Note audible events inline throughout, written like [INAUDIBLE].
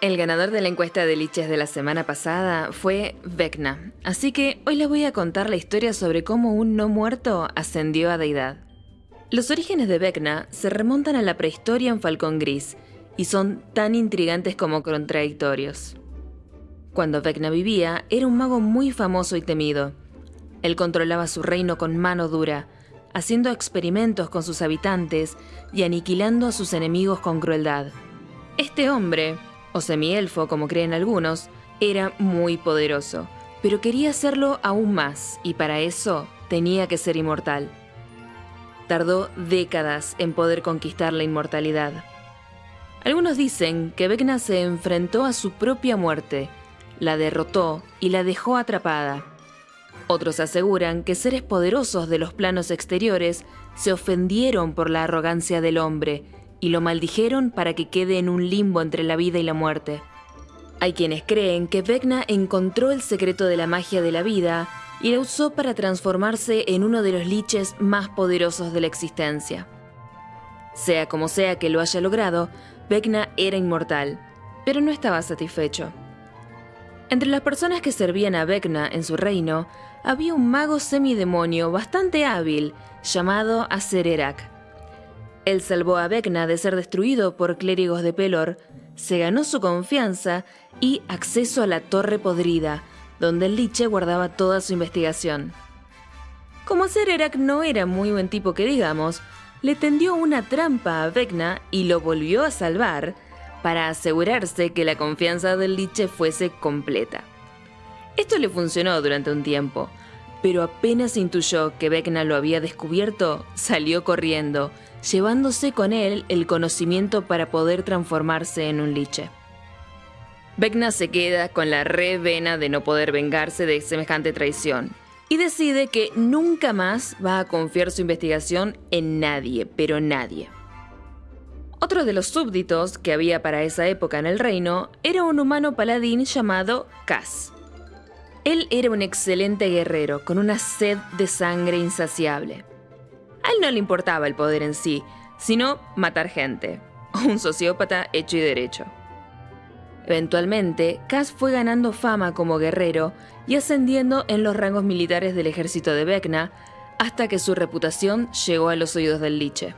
El ganador de la encuesta de liches de la semana pasada fue Vecna, así que hoy les voy a contar la historia sobre cómo un no muerto ascendió a deidad. Los orígenes de Vecna se remontan a la prehistoria en Falcón Gris y son tan intrigantes como contradictorios. Cuando Vecna vivía, era un mago muy famoso y temido. Él controlaba su reino con mano dura, haciendo experimentos con sus habitantes y aniquilando a sus enemigos con crueldad. Este hombre, o semielfo como creen algunos, era muy poderoso, pero quería hacerlo aún más y para eso tenía que ser inmortal. Tardó décadas en poder conquistar la inmortalidad. Algunos dicen que Vecna se enfrentó a su propia muerte, la derrotó y la dejó atrapada. Otros aseguran que seres poderosos de los planos exteriores se ofendieron por la arrogancia del hombre y lo maldijeron para que quede en un limbo entre la vida y la muerte. Hay quienes creen que Vecna encontró el secreto de la magia de la vida y la usó para transformarse en uno de los liches más poderosos de la existencia. Sea como sea que lo haya logrado, Vecna era inmortal, pero no estaba satisfecho. Entre las personas que servían a Vecna en su reino, había un mago semidemonio bastante hábil llamado Asererak. Él salvó a Vecna de ser destruido por clérigos de Pelor, se ganó su confianza y acceso a la Torre Podrida, donde el Liche guardaba toda su investigación. Como Asererak no era muy buen tipo que digamos, le tendió una trampa a Vecna y lo volvió a salvar para asegurarse que la confianza del Liche fuese completa. Esto le funcionó durante un tiempo, pero apenas intuyó que Vecna lo había descubierto, salió corriendo, llevándose con él el conocimiento para poder transformarse en un liche. Vecna se queda con la re vena de no poder vengarse de semejante traición y decide que nunca más va a confiar su investigación en nadie, pero nadie. Otro de los súbditos que había para esa época en el reino era un humano paladín llamado Cass. Él era un excelente guerrero, con una sed de sangre insaciable. A él no le importaba el poder en sí, sino matar gente. [LAUGHS] Un sociópata hecho y derecho. Eventualmente, Cass fue ganando fama como guerrero y ascendiendo en los rangos militares del ejército de Vecna, hasta que su reputación llegó a los oídos del Liche.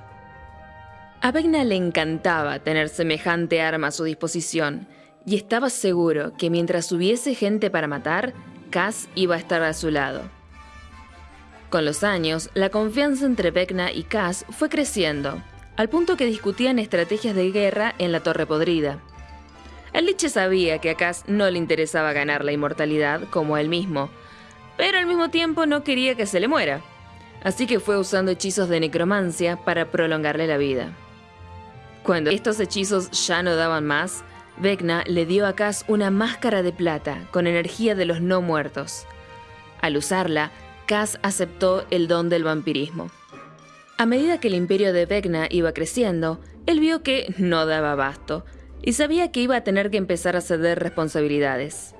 A Vecna le encantaba tener semejante arma a su disposición, y estaba seguro que mientras hubiese gente para matar, Cass iba a estar a su lado. Con los años, la confianza entre Vecna y Cass fue creciendo, al punto que discutían estrategias de guerra en la Torre Podrida. El sabía que a Cass no le interesaba ganar la inmortalidad como él mismo, pero al mismo tiempo no quería que se le muera, así que fue usando hechizos de necromancia para prolongarle la vida. Cuando estos hechizos ya no daban más, Vecna le dio a Cass una máscara de plata con energía de los no muertos. Al usarla, Cass aceptó el don del vampirismo. A medida que el imperio de Vecna iba creciendo, él vio que no daba abasto y sabía que iba a tener que empezar a ceder responsabilidades.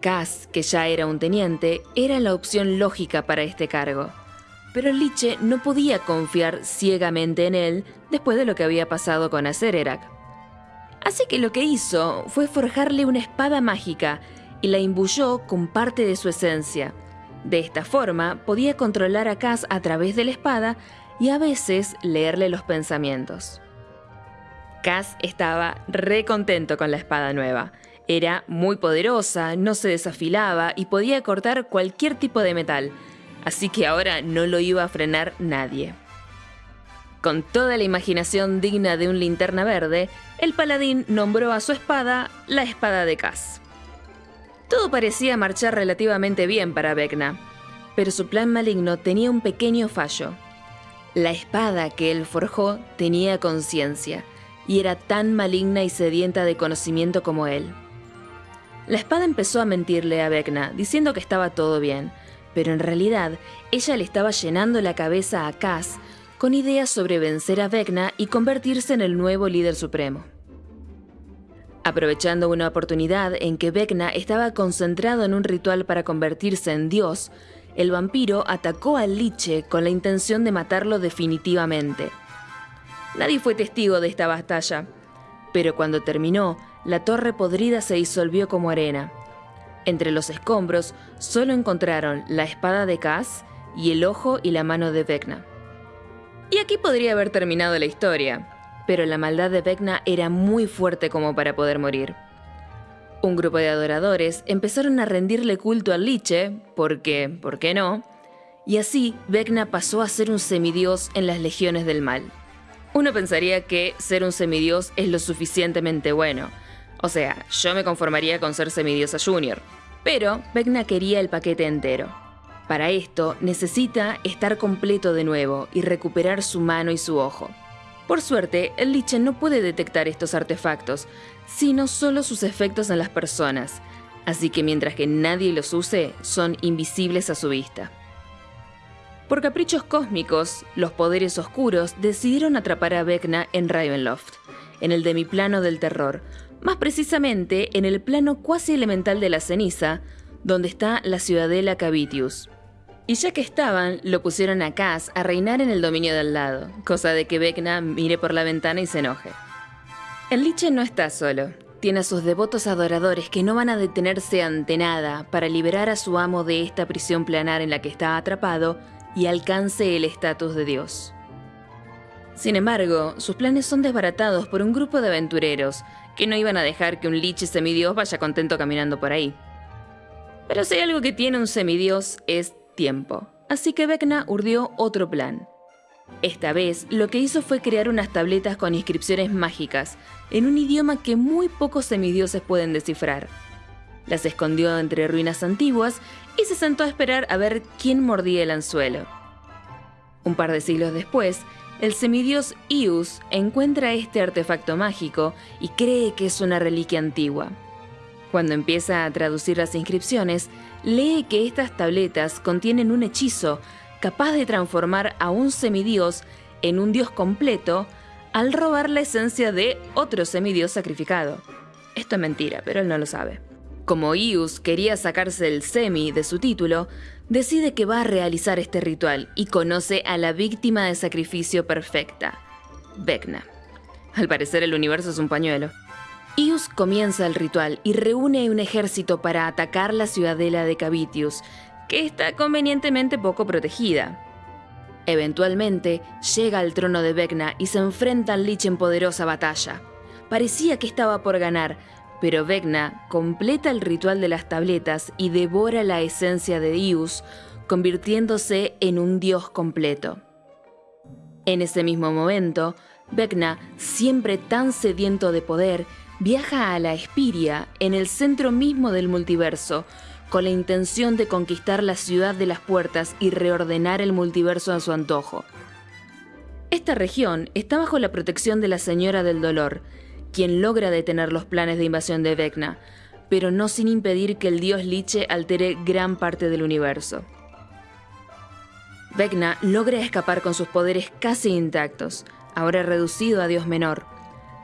Cass, que ya era un teniente, era la opción lógica para este cargo. Pero Liche no podía confiar ciegamente en él después de lo que había pasado con Acererak. Así que lo que hizo fue forjarle una espada mágica y la imbuyó con parte de su esencia. De esta forma podía controlar a Cass a través de la espada y a veces leerle los pensamientos. Cass estaba re contento con la espada nueva. Era muy poderosa, no se desafilaba y podía cortar cualquier tipo de metal, así que ahora no lo iba a frenar nadie. Con toda la imaginación digna de un linterna verde, el paladín nombró a su espada la espada de Cass. Todo parecía marchar relativamente bien para Vecna, pero su plan maligno tenía un pequeño fallo. La espada que él forjó tenía conciencia y era tan maligna y sedienta de conocimiento como él. La espada empezó a mentirle a Vecna, diciendo que estaba todo bien, pero en realidad ella le estaba llenando la cabeza a Cass con ideas sobre vencer a Vecna y convertirse en el nuevo líder supremo. Aprovechando una oportunidad en que Vecna estaba concentrado en un ritual para convertirse en dios, el vampiro atacó al Liche con la intención de matarlo definitivamente. Nadie fue testigo de esta batalla, pero cuando terminó, la torre podrida se disolvió como arena. Entre los escombros solo encontraron la espada de Cass y el ojo y la mano de Vecna. Y aquí podría haber terminado la historia, pero la maldad de Vecna era muy fuerte como para poder morir. Un grupo de adoradores empezaron a rendirle culto al liche, porque, ¿por qué no? Y así Vecna pasó a ser un semidios en las legiones del mal. Uno pensaría que ser un semidios es lo suficientemente bueno. O sea, yo me conformaría con ser semidiosa junior. Pero Vecna quería el paquete entero. Para esto necesita estar completo de nuevo y recuperar su mano y su ojo. Por suerte, el Liche no puede detectar estos artefactos, sino solo sus efectos en las personas, así que mientras que nadie los use, son invisibles a su vista. Por caprichos cósmicos, los poderes oscuros decidieron atrapar a Vecna en Ravenloft, en el demiplano del terror, más precisamente en el plano cuasi elemental de la ceniza, donde está la ciudadela Cavitius. Y ya que estaban, lo pusieron a Cass a reinar en el dominio del lado, cosa de que Vecna mire por la ventana y se enoje. El Liche no está solo. Tiene a sus devotos adoradores que no van a detenerse ante nada para liberar a su amo de esta prisión planar en la que está atrapado y alcance el estatus de Dios. Sin embargo, sus planes son desbaratados por un grupo de aventureros que no iban a dejar que un liche semidios vaya contento caminando por ahí. Pero si hay algo que tiene un semidios es tiempo, así que Vecna urdió otro plan. Esta vez lo que hizo fue crear unas tabletas con inscripciones mágicas, en un idioma que muy pocos semidioses pueden descifrar. Las escondió entre ruinas antiguas y se sentó a esperar a ver quién mordía el anzuelo. Un par de siglos después, el semidios Ius encuentra este artefacto mágico y cree que es una reliquia antigua. Cuando empieza a traducir las inscripciones, lee que estas tabletas contienen un hechizo capaz de transformar a un semidios en un dios completo al robar la esencia de otro semidios sacrificado. Esto es mentira, pero él no lo sabe. Como Ius quería sacarse el semi de su título, decide que va a realizar este ritual y conoce a la víctima de sacrificio perfecta, Vecna. Al parecer el universo es un pañuelo. Ius comienza el ritual y reúne un ejército para atacar la ciudadela de Cavitius, que está convenientemente poco protegida. Eventualmente, llega al trono de Vecna y se enfrenta al Lich en poderosa batalla. Parecía que estaba por ganar, pero Vecna completa el ritual de las tabletas y devora la esencia de Ius, convirtiéndose en un dios completo. En ese mismo momento, Vecna, siempre tan sediento de poder, viaja a la Espiria, en el centro mismo del multiverso, con la intención de conquistar la ciudad de las puertas y reordenar el multiverso a su antojo. Esta región está bajo la protección de la Señora del Dolor, quien logra detener los planes de invasión de Vecna, pero no sin impedir que el dios Liche altere gran parte del universo. Vecna logra escapar con sus poderes casi intactos, ahora reducido a dios menor,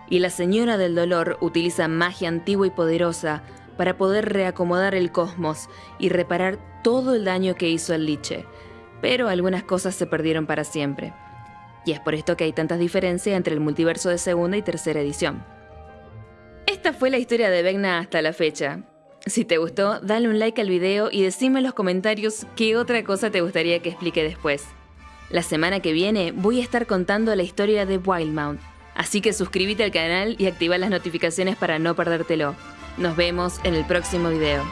y la Señora del Dolor utiliza magia antigua y poderosa para poder reacomodar el cosmos y reparar todo el daño que hizo el Liche, pero algunas cosas se perdieron para siempre. Y es por esto que hay tantas diferencias entre el multiverso de segunda y tercera edición. Esta fue la historia de Vecna hasta la fecha. Si te gustó, dale un like al video y decime en los comentarios qué otra cosa te gustaría que explique después. La semana que viene voy a estar contando la historia de Wildmount, Así que suscríbete al canal y activa las notificaciones para no perdértelo. Nos vemos en el próximo video.